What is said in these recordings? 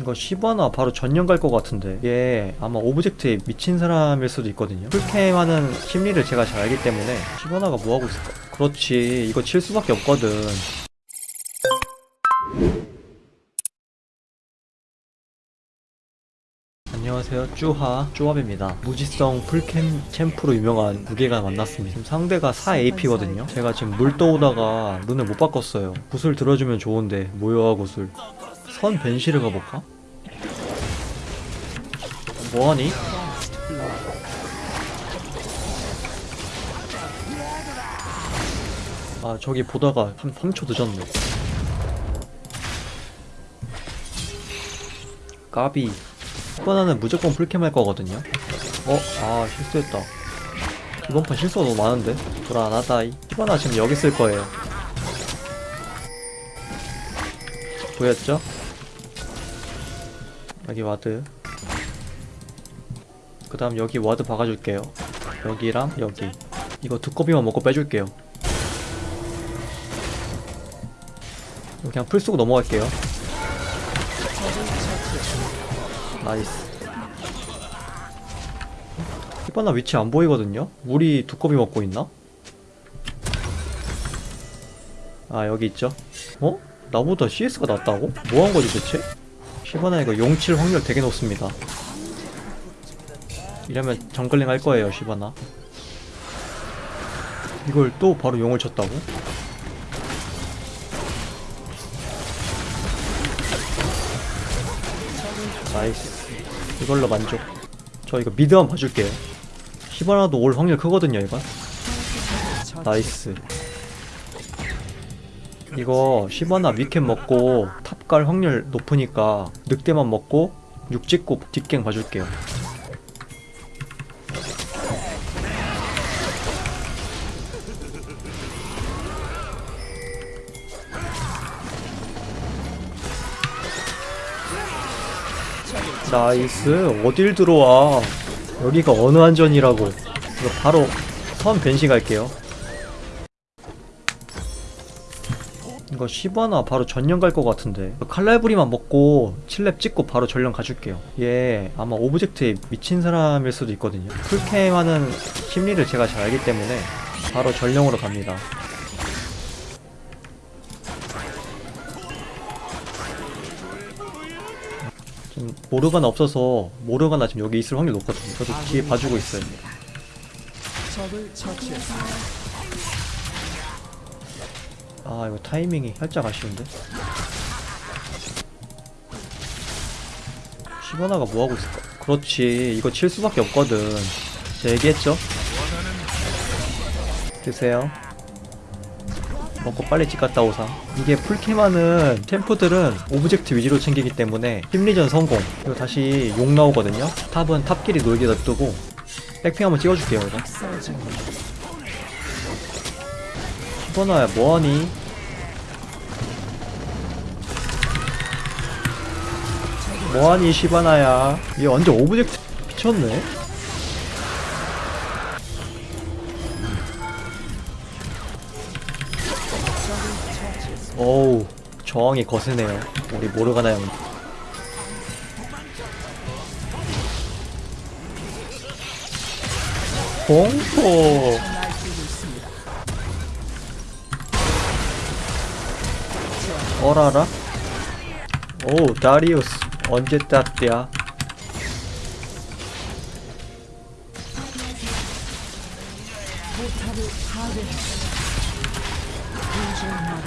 이거 10원화 바로 전령 갈것 같은데. 얘 아마 오브젝트에 미친 사람일 수도 있거든요. 풀캠 하는 심리를 제가 잘 알기 때문에 10원화가 뭐하고 있을까? 그렇지. 이거 칠 수밖에 없거든. 안녕하세요. 쭈하 쭈합입니다. 무지성 풀캠 챔프로 유명한 무게가 만났습니다. 지금 상대가 4AP거든요. 제가 지금 물 떠오다가 룬을 못 바꿨어요. 구슬 들어주면 좋은데 모여와 구슬 선 벤시를 가볼까? 뭐하니? 아 저기 보다가 3, 3초 늦었네 까비 이번에는 무조건 풀캠 할 거거든요 어? 아 실수했다 이번 판 실수가 너무 많은데? 불안하다이 이번에 지금 여기 쓸 거예요 보였죠? 여기 ward 그 다음 여기 ward 박아줄게요 여기랑 여기 이거 두꺼비만 먹고 빼줄게요 그냥 풀 쓰고 넘어갈게요 nice 시바나 위치 안 보이거든요? 우리 두꺼비 먹고 있나? 아 여기 있죠? 어? 나보다 CS가 낫다고? 뭐 한 거지 대체? 시바나 이거 용칠 확률 되게 높습니다. 이러면 jungling 할 거예요 시바나. 이걸 또 바로 용을 쳤다고? nice. 이걸로 만족. 저 이거 mid 한번 봐줄게요. 시바나도 올 확률 크거든요 이건 nice. 이거 시바나 위 camp 먹고 top 갈 확률 높으니까 늑대만 먹고 육 찍고 뒷gank 봐줄게요. nice. 어딜 들어와? 여기가 어느 안전이라고. 바로 선 변신 갈게요 이거 10원화 바로 전령 갈 것 같은데. 칼날부리만 먹고 7렙 찍고 바로 전령 가줄게요. 얘 아마 object에 미친 사람일 수도 있거든요. full camp 하는 심리를 제가 잘 알기 때문에 바로 전령으로 갑니다. 지금 모르가나 없어서 모르가나 지금 여기 있을 확률 높거든요. 저도 뒤에 봐주고 있어요 아 이거 타이밍이 살짝 아쉬운데? 10원화가 뭐하고 있을까? 그렇지. 이거 칠 수밖에 없거든. 제가 얘기했죠? 드세요. 먹고 빨리 집 갔다 오상 이게 full camp하는 champ들은 object 위주로 챙기기 때문에 심리전 성공. 그리고 다시 욕 나오거든요? top은 top끼리 놀게 놔두고. back ping 한번 찍어줄게요 이거 10원화야 뭐하니? 뭐하니 시바나야? 얘 완전 object 미쳤네. 어우 저항이 거세네요. 우리 모르가나 형 공포 어라라? 오 다리우스. 언제 땄대야?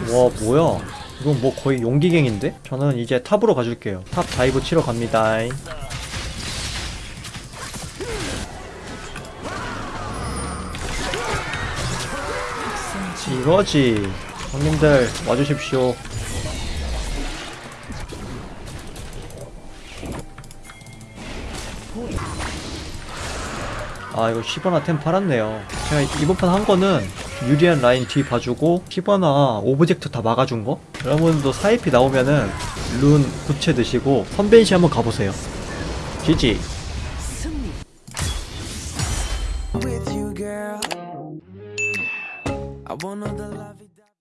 와 뭐야? 이건 뭐 거의 용기갱인데? 저는 이제 top으로 가줄게요. top dive 치러 갑니다. 이거지. 형님들 와주십시오 아 이거 10원화 템 팔았네요 제가 이번 판 한 거는 유리한 라인 뒤 봐주고 10원화 오브젝트 다 막아준 거 여러분도 사이피 나오면은 룬 부채 드시고 선벤시 한번 가보세요 girl. I wanna the love.